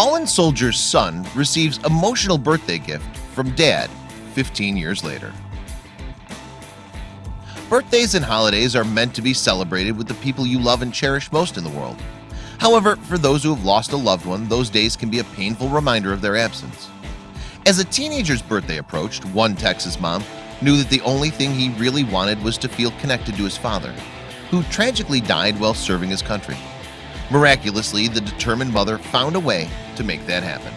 Fallen soldier's son receives emotional birthday gift from dad 15 years later Birthdays and holidays are meant to be celebrated with the people you love and cherish most in the world However, for those who have lost a loved one, those days can be a painful reminder of their absence. As a teenager's birthday approached, one Texas mom knew that the only thing he really wanted was to feel connected to his father, who tragically died while serving his country. Miraculously, the determined mother found a way to make that happen.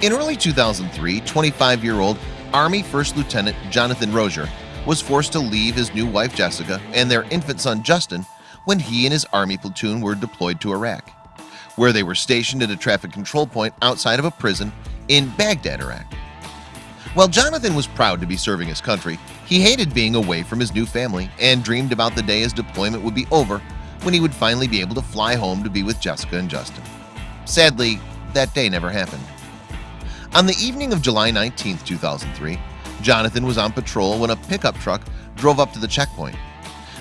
In early 2003, 25-year-old Army First Lieutenant Jonathan Rozier was forced to leave his new wife Jessica and their infant son Justin when he and his army platoon were deployed to Iraq where they were stationed at a traffic control point outside of a prison in Baghdad, Iraq While Jonathan was proud to be serving his country He hated being away from his new family and dreamed about the day his deployment would be over when he would finally be able to fly home to be with Jessica and Justin Sadly, that day never happened On the evening of July 19, 2003 Jonathan was on patrol when a pickup truck drove up to the checkpoint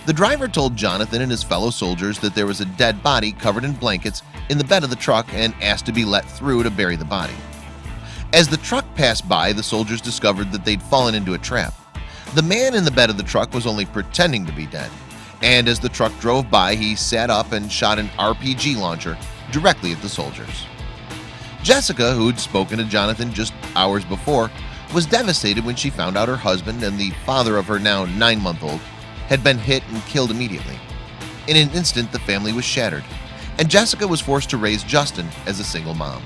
the driver told Jonathan and his fellow soldiers that there was a dead body covered in blankets in the bed of the truck and asked to be let through to bury the body. As the truck passed by, the soldiers discovered that they'd fallen into a trap. The man in the bed of the truck was only pretending to be dead. And as the truck drove by, he sat up and shot an RPG launcher directly at the soldiers. Jessica, who'd spoken to Jonathan just hours before, was devastated when she found out her husband and the father of her now nine-month-old had been hit and killed immediately. In an instant, the family was shattered, and Jessica was forced to raise Justin as a single mom.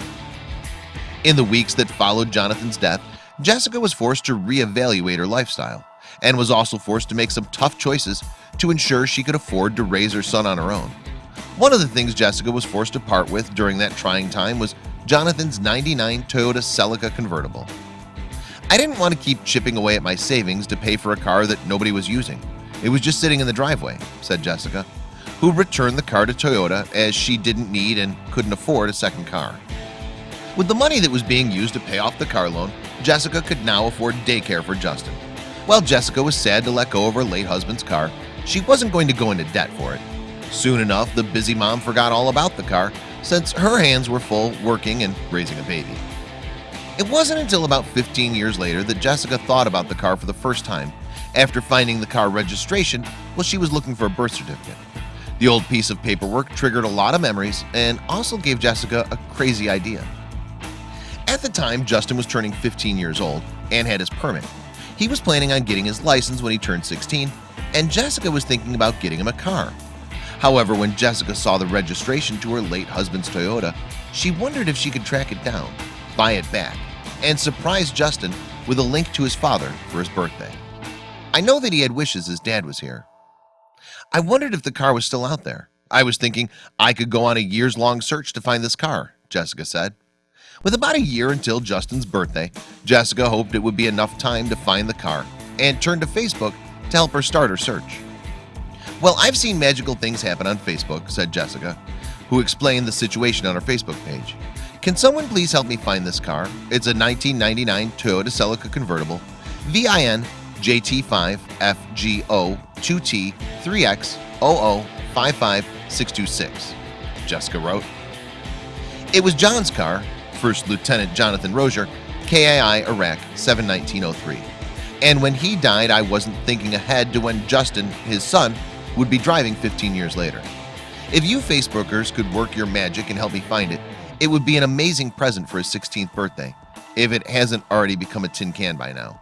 In the weeks that followed Jonathan's death, Jessica was forced to reevaluate her lifestyle and was also forced to make some tough choices to ensure she could afford to raise her son on her own. One of the things Jessica was forced to part with during that trying time was Jonathan's 99 Toyota Celica convertible. I didn't want to keep chipping away at my savings to pay for a car that nobody was using. It was just sitting in the driveway, said Jessica, who returned the car to Toyota as she didn't need and couldn't afford a second car. With the money that was being used to pay off the car loan, Jessica could now afford daycare for Justin. While Jessica was sad to let go of her late husband's car, she wasn't going to go into debt for it. Soon enough, the busy mom forgot all about the car since her hands were full working and raising a baby. It wasn't until about 15 years later that Jessica thought about the car for the first time after finding the car registration while she was looking for a birth certificate. The old piece of paperwork triggered a lot of memories and also gave Jessica a crazy idea. At the time, Justin was turning 15 years old and had his permit. He was planning on getting his license when he turned 16 and Jessica was thinking about getting him a car. However, when Jessica saw the registration to her late husband's Toyota, she wondered if she could track it down, buy it back, and surprise Justin with a link to his father for his birthday. I know that he had wishes his dad was here I wondered if the car was still out there I was thinking I could go on a years-long search to find this car Jessica said with about a year until Justin's birthday Jessica hoped it would be enough time to find the car and turn to Facebook to help her start her search. Well, I've seen magical things happen on Facebook said Jessica who explained the situation on her Facebook page. Can someone please help me find this car? It's a 1999 Toyota Celica convertible VIN JT5 FGO 2T 3X 55626 Jessica wrote It was John's car First Lieutenant Jonathan Rozier KIA Iraq 71903 and when he died I wasn't thinking ahead to when Justin his son would be driving 15 years later. If you Facebookers could work your magic and help me find it it would be an amazing present for his 16th birthday if it hasn't already become a tin can by now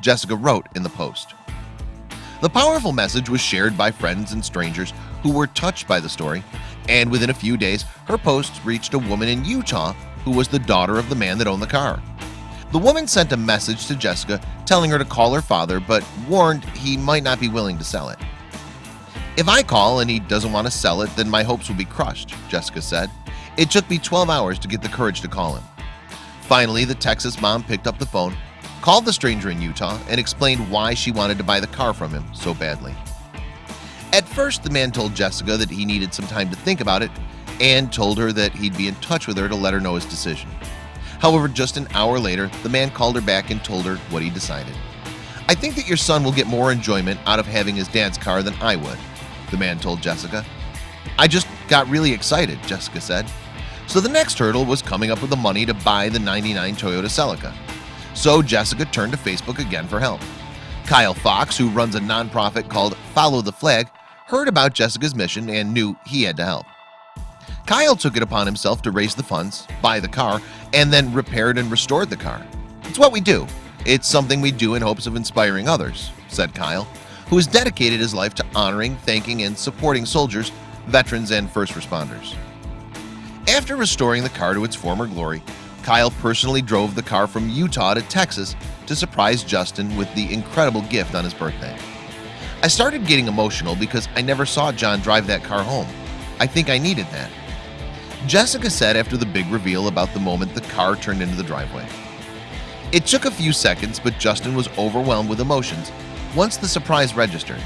Jessica wrote in the post. The powerful message was shared by friends and strangers who were touched by the story and within a few days her post reached a woman in Utah who was the daughter of the man that owned the car. The woman sent a message to Jessica telling her to call her father but warned he might not be willing to sell it. If I call and he doesn't want to sell it then my hopes will be crushed Jessica said. It took me 12 hours to get the courage to call him. Finally the Texas mom picked up the phone called the stranger in Utah and explained why she wanted to buy the car from him so badly. At first the man told Jessica that he needed some time to think about it and told her that he'd be in touch with her to let her know his decision However, just an hour later the man called her back and told her what he decided. I think that your son will get more enjoyment out of having his dad's car than I would the man told Jessica. I just got really excited Jessica said. So the next hurdle was coming up with the money to buy the 99 Toyota Celica. So Jessica turned to Facebook again for help. Kyle Fox who runs a nonprofit called Follow the Flag heard about Jessica's mission and knew he had to help. Kyle took it upon himself to raise the funds buy the car and then repaired and restored the car. It's what we do. It's something we do in hopes of inspiring others said Kyle who has dedicated his life to honoring thanking and supporting soldiers veterans and first responders. After restoring the car to its former glory Kyle personally drove the car from Utah to Texas to surprise Justin with the incredible gift on his birthday. I started getting emotional because I never saw John drive that car home. I think I needed that Jessica said after the big reveal about the moment the car turned into the driveway. It took a few seconds but Justin was overwhelmed with emotions once the surprise registered.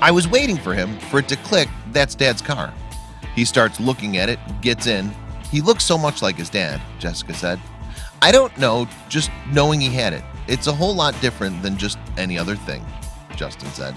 I was waiting for him for it to click that's dad's car. He starts looking at it gets in. He looks so much like his dad Jessica said. I don't know just knowing he had it. It's a whole lot different than just any other thing Justin said